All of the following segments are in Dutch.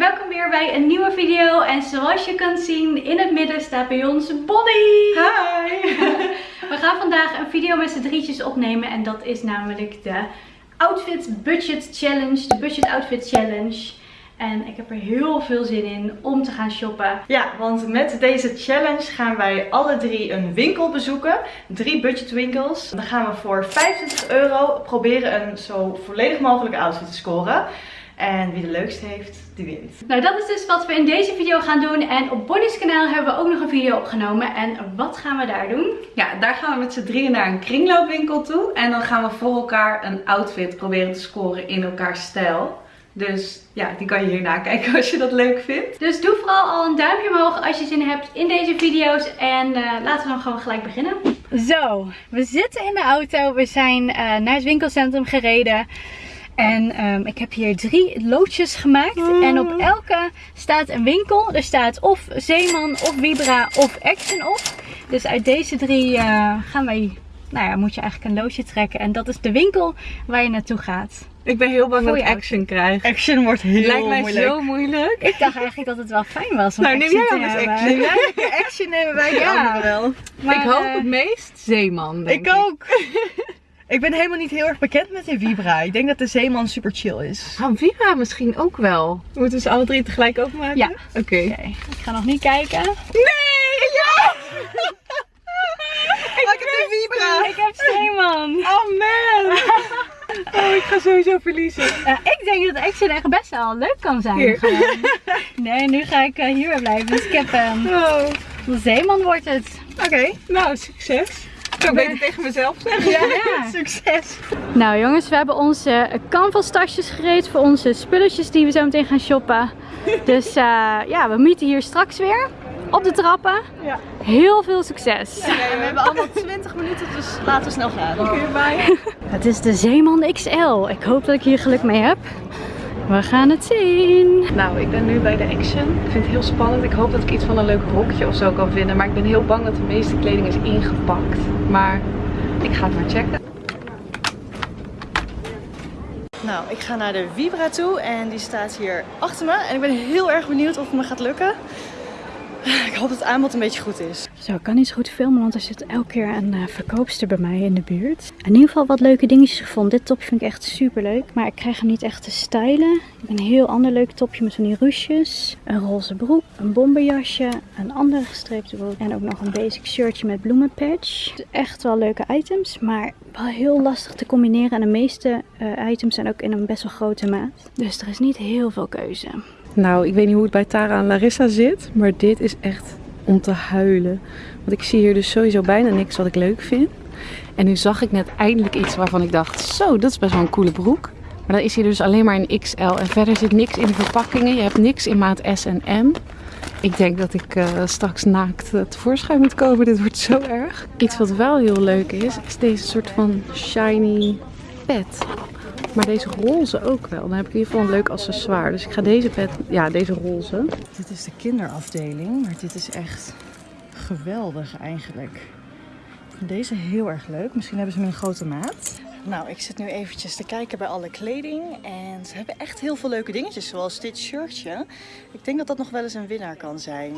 welkom weer bij een nieuwe video. En zoals je kunt zien, in het midden staat bij ons Bonnie. Hi! We gaan vandaag een video met z'n drietjes opnemen en dat is namelijk de Outfit Budget Challenge, de Budget Outfit Challenge. En ik heb er heel veel zin in om te gaan shoppen. Ja, want met deze challenge gaan wij alle drie een winkel bezoeken. Drie budgetwinkels. Dan gaan we voor 25 euro proberen een zo volledig mogelijke outfit te scoren. En wie de leukste heeft, die wint. Nou, dat is dus wat we in deze video gaan doen. En op Bonnie's kanaal hebben we ook nog een video opgenomen. En wat gaan we daar doen? Ja, daar gaan we met z'n drieën naar een kringloopwinkel toe. En dan gaan we voor elkaar een outfit proberen te scoren in elkaars stijl. Dus ja, die kan je hier nakijken als je dat leuk vindt. Dus doe vooral al een duimpje omhoog als je zin hebt in deze video's. En uh, laten we dan gewoon gelijk beginnen. Zo, we zitten in de auto. We zijn uh, naar het winkelcentrum gereden. En um, ik heb hier drie loodjes gemaakt. Mm. En op elke staat een winkel. Er staat of Zeeman, of Vibra, of Action op. Dus uit deze drie uh, gaan wij, nou ja, moet je eigenlijk een loodje trekken. En dat is de winkel waar je naartoe gaat. Ik ben heel bang dat ik action krijg. Action wordt heel Lijkt mij moeilijk. zo moeilijk. Ik dacht eigenlijk dat het wel fijn was om nou, neem action jij anders hebben. action. Neem jij action nemen wij de Ja. anderen wel. Maar, ik hoop eh, het meest Zeeman. denk Ik ook. ik ben helemaal niet heel erg bekend met de Vibra. Ik denk dat de Zeeman super chill is. Van Viva misschien ook wel. Moeten we ze alle drie tegelijk openmaken? Ja. Oké. Ik ga nog niet kijken. Nee! Ja! ik heb de Vibra. Ik heb Zeeman. Oh man! Oh, ik ga sowieso verliezen. Ik denk dat Action echt best wel leuk kan zijn. Nee, nu ga ik eh, hier blijven. Dus ik heb hem. Oh. Zeeman wordt het. Oké. Nou, succes. Ik zou beter tegen mezelf zeggen. Ja. Succes. Nou jongens, we hebben onze canvas tasjes gereed voor onze spulletjes die we zo meteen gaan shoppen. Dus eh, ja, we meeten hier straks weer op de trappen. Ja. Heel veel succes. Oké, we hebben allemaal 20 minuten, dus laten we snel gaan. Hierbij. Het is de Zeeman XL. Ik hoop dat ik hier geluk mee heb. We gaan het zien. Nou, ik ben nu bij de Action. Ik vind het heel spannend. Ik hoop dat ik iets van een leuk rokje of zo kan vinden. Maar ik ben heel bang dat de meeste kleding is ingepakt. Maar ik ga het maar checken. Nou, ik ga naar de Vibra toe en die staat hier achter me. En ik ben heel erg benieuwd of het me gaat lukken. Ik hoop dat het aanbod een beetje goed is. Zo, ik kan niet zo goed filmen, want er zit elke keer een eh, verkoopster bij mij in de buurt. In ieder geval wat leuke dingetjes gevonden. Dit topje vind ik echt super leuk, maar ik krijg hem niet echt te stylen. Ik heb een heel ander leuk topje met van die ruches. Een roze broek, een bomberjasje, een andere gestreepte broek en ook nog een basic shirtje met bloemenpatch. Echt wel leuke items, maar wel heel lastig te combineren. En de meeste eh, items zijn ook in een best wel grote maat. Dus er is niet heel veel keuze. Nou, ik weet niet hoe het bij Tara en Larissa zit. Maar dit is echt om te huilen. Want ik zie hier dus sowieso bijna niks wat ik leuk vind. En nu zag ik net eindelijk iets waarvan ik dacht, zo, dat is best wel een coole broek. Maar dan is hier dus alleen maar in XL. En verder zit niks in de verpakkingen. Je hebt niks in maat S en M. Ik denk dat ik eh, straks naakt uh, tevoorschijn moet komen. Dit wordt zo erg. Iets wat wel heel leuk is, is deze soort van shiny pet. Maar deze roze ook wel. Dan heb ik in ieder geval een leuk accessoire. Dus ik ga deze pet, ja deze roze. Dit is de kinderafdeling, maar dit is echt geweldig eigenlijk. Deze heel erg leuk. Misschien hebben ze hem in grote maat. Nou, ik zit nu eventjes te kijken bij alle kleding. En ze hebben echt heel veel leuke dingetjes, zoals dit shirtje. Ik denk dat dat nog wel eens een winnaar kan zijn.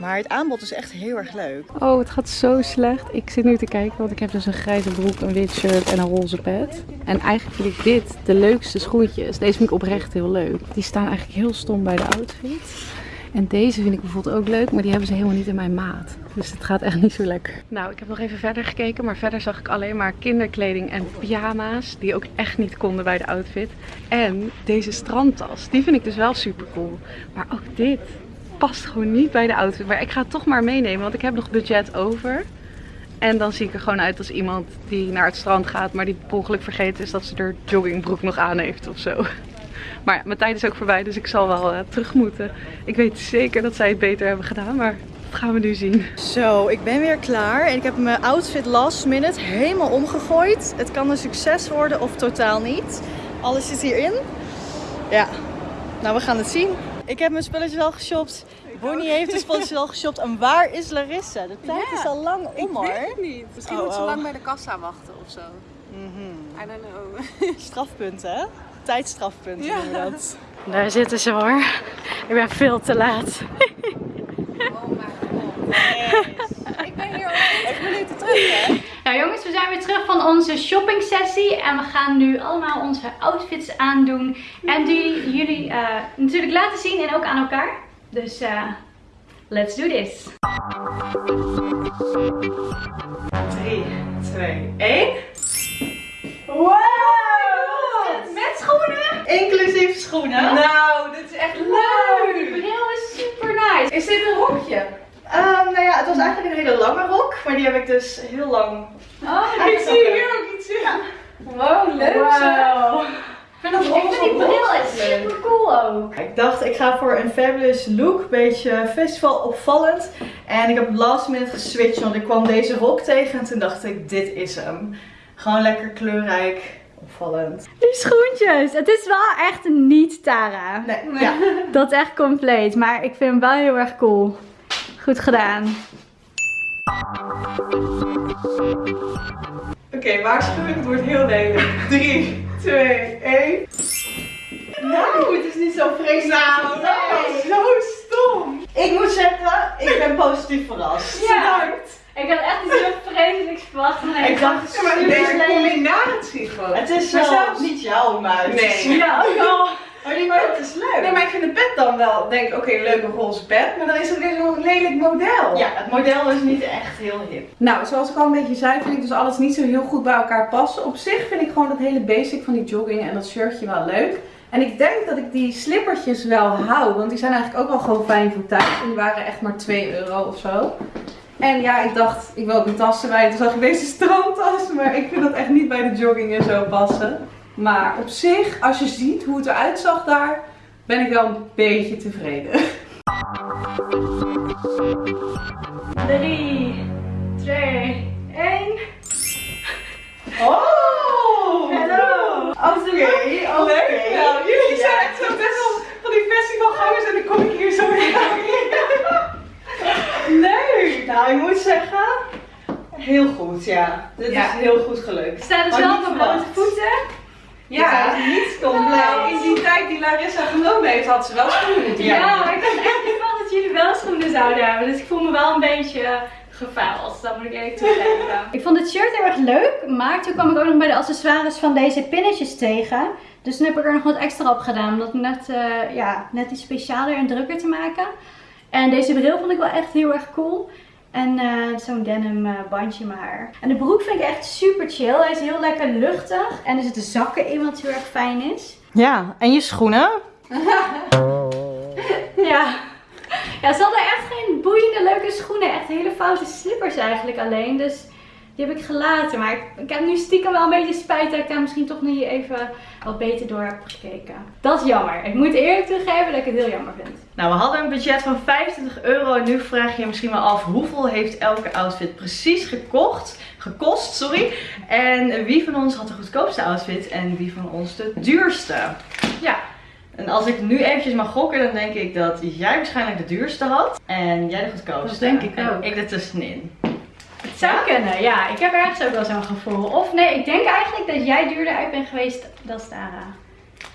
Maar het aanbod is echt heel erg leuk. Oh, het gaat zo slecht. Ik zit nu te kijken, want ik heb dus een grijze broek, een wit shirt en een roze pet. En eigenlijk vind ik dit de leukste schoentjes. Deze vind ik oprecht heel leuk. Die staan eigenlijk heel stom bij de outfit. En deze vind ik bijvoorbeeld ook leuk, maar die hebben ze helemaal niet in mijn maat. Dus het gaat echt niet zo lekker. Nou, ik heb nog even verder gekeken, maar verder zag ik alleen maar kinderkleding en pyjama's. Die ook echt niet konden bij de outfit. En deze strandtas, die vind ik dus wel super cool. Maar ook dit past gewoon niet bij de outfit. Maar ik ga het toch maar meenemen, want ik heb nog budget over. En dan zie ik er gewoon uit als iemand die naar het strand gaat, maar die per ongeluk vergeten is dat ze er joggingbroek nog aan heeft of zo. Maar mijn tijd is ook voorbij, dus ik zal wel uh, terug moeten. Ik weet zeker dat zij het beter hebben gedaan, maar dat gaan we nu zien. Zo, ik ben weer klaar en ik heb mijn outfit last minute helemaal omgegooid. Het kan een succes worden of totaal niet. Alles zit hierin. Ja, nou we gaan het zien. Ik heb mijn spulletjes al geshopt. Bonnie heeft de spulletjes al geshopt. En waar is Larissa? De tijd Ja, is al lang om hoor. het niet. Misschien Oh, moet ze oh. lang bij de kassa wachten of zo. Mhm. I don't know. Strafpunten hè? Tijdstrafpunten Ja. noemen dat. Daar zitten ze hoor. Ik ben veel te laat. Ik ben hier al 5 minuten terug, hè? Nou jongens, we zijn weer terug van onze shopping sessie. En we gaan nu allemaal onze outfits aandoen. En die jullie eh, natuurlijk laten zien en ook aan elkaar. Dus uh, let's do this. 3, 2, 1. Wow! Met schoenen? Inclusief schoenen. Nou, dit is echt Wow, die bril is super nice. Is dit een rokje? Ehm, nou ja, het was eigenlijk een hele lange rok, maar die heb ik dus heel lang. Oh, Ik zie hier ook iets in. Wow, leuk Wow. Ik vind dat Ik vind die bril echt super cool ook. Ik dacht, ik ga voor een fabulous look, beetje festival opvallend. En ik heb last minute geswitcht, want ik kwam deze rok tegen en toen dacht ik, dit is hem. Gewoon lekker kleurrijk, opvallend. Die schoentjes. Het is wel echt niet Tara. Nee, ja. Dat is echt compleet. Maar ik vind hem wel heel erg cool. Goed gedaan. Oké, waarschuwing, het wordt heel lelijk. 3, 2, 1. Nou, het is niet zo vreselijk. Nou, dat was zo stom. Ik moet zeggen, ik ben positief verrast. Ja. Bedankt. Ik had echt iets heel vreselijks verwacht. Ik dacht, Ja, maar deze combinatie gewoon. Het is zelfs niet jouw muis. Nee. Ja, al. Maar die maar het is leuk. Nee, maar ik vind de pet dan wel, denk ik, oké, leuke roze pet. Maar dan is het weer zo'n lelijk model. Ja, het model is niet echt heel hip. Nou, zoals ik al een beetje zei, vind ik dus alles niet zo heel goed bij elkaar passen. Op zich vind ik gewoon dat hele basic van die jogging en dat shirtje wel leuk. En ik denk dat ik die slippertjes wel hou, want die zijn eigenlijk ook wel gewoon fijn voor thuis. En die waren echt maar 2 euro of zo. En ja, ik dacht, ik wil ook een tas erbij. Toen zag ik deze strandtas, maar ik vind dat echt niet bij de jogging en zo passen. Maar op zich, als je ziet hoe het eruit zag daar, ben ik wel een beetje tevreden. 3, 2, 1. Oh! Hallo. Oké, Leuk oké. wel. Jullie zijn echt zo best wel van die festivalgangers en dan kom ik hier zo in. Leuk! Nou, ik moet zeggen, heel goed, ja. Dit Ja. is heel goed gelukt. Ik sta dus Had wel niet op mijn blote verwacht. voeten. Ja, niet compleet. nou, in die tijd die Larissa genomen heeft, had ze wel schoenen Ja, maar ik had echt niet verwacht dat jullie wel schoenen zouden hebben. Dus ik voel me wel een beetje eh, gefaald. Dat moet ik eerlijk toegeven. ik vond het shirt heel erg leuk. Maar toen kwam ik ook nog bij de accessoires van deze pinnetjes tegen. Dus toen heb ik er nog wat extra op gedaan. Om dat net, eh, ja, net iets specialer en drukker te maken. En deze bril vond ik wel echt heel erg cool. En eh, zo'n denim eh, bandje maar. En de broek vind ik echt super chill. Hij is heel lekker luchtig. En er zitten zakken in wat heel erg fijn is. Ja, en je schoenen? Ja. Ja, ze hadden echt geen boeiende leuke schoenen. Echt hele foute slippers eigenlijk alleen. Dus die heb ik gelaten. Maar ik, ik heb nu stiekem wel een beetje spijt dat ik daar misschien toch niet even wat beter door heb gekeken. Dat is jammer. Ik moet eerlijk toegeven dat ik het heel jammer vind. Nou, we hadden een budget van 25 euro en nu vraag je je misschien wel af hoeveel heeft elke outfit precies gekocht, gekost, sorry. En wie van ons had de goedkoopste outfit en wie van ons de duurste? Ja. En als ik nu eventjes mag gokken, dan denk ik dat jij waarschijnlijk de duurste had en jij de goedkoopste. Dat denk ik En ook. ik er zou kunnen, ja. Ik heb ergens ook wel zo'n gevoel. Of nee, ik denk eigenlijk dat jij duurder uit bent geweest dan Tara.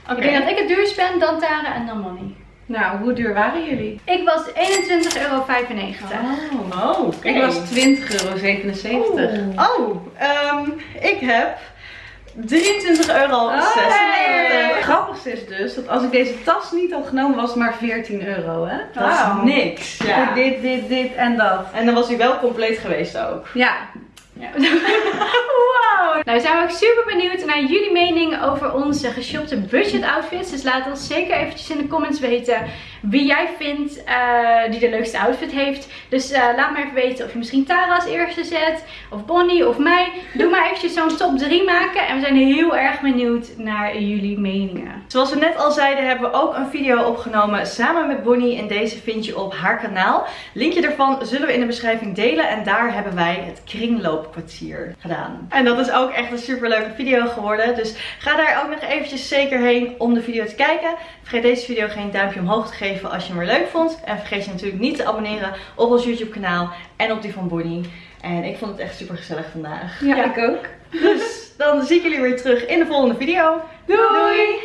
Oké. Ik denk dat ik het duurst ben, dan Tara en dan Money. Nou, hoe duur waren jullie? Ik was 21,95 euro. Oh, oké. Ik was 20,77 euro. Oh, ehm, ik heb 23,96 euro. Het grappigste is dus dat als ik deze tas niet had genomen, was het maar 14 euro, hè? Dat is Wauw. niks. Ja. Voor dit, dit, dit en dat. En dan was hij wel compleet geweest ook. Ja, Ja. wow! Nou, zijn we ook super benieuwd naar jullie mening over onze geshopte budget outfits. Dus laat ons zeker eventjes in de comments weten wie jij vindt eh, die de leukste outfit heeft. Dus eh, laat me even weten of je misschien Tara als eerste zet, of Bonnie, of mij. Doe maar eventjes zo'n top 3 maken. En we zijn heel erg benieuwd naar jullie meningen. Zoals we net al zeiden hebben we ook een video opgenomen samen met Bonnie. En deze vind je op haar kanaal. Linkje daarvan zullen we in de beschrijving delen. En daar hebben wij het kringloopkwartier gedaan. En dat is ook echt een super leuke video geworden. Dus ga daar ook nog eventjes zeker heen om de video te kijken. Vergeet deze video geen duimpje omhoog te geven als je hem weer leuk vond. En vergeet je natuurlijk niet te abonneren op ons YouTube kanaal en op die van Bonnie. En ik vond het echt super gezellig vandaag. ja, Ja. ik ook. Dus dan zie ik jullie weer terug in de volgende video. Doei!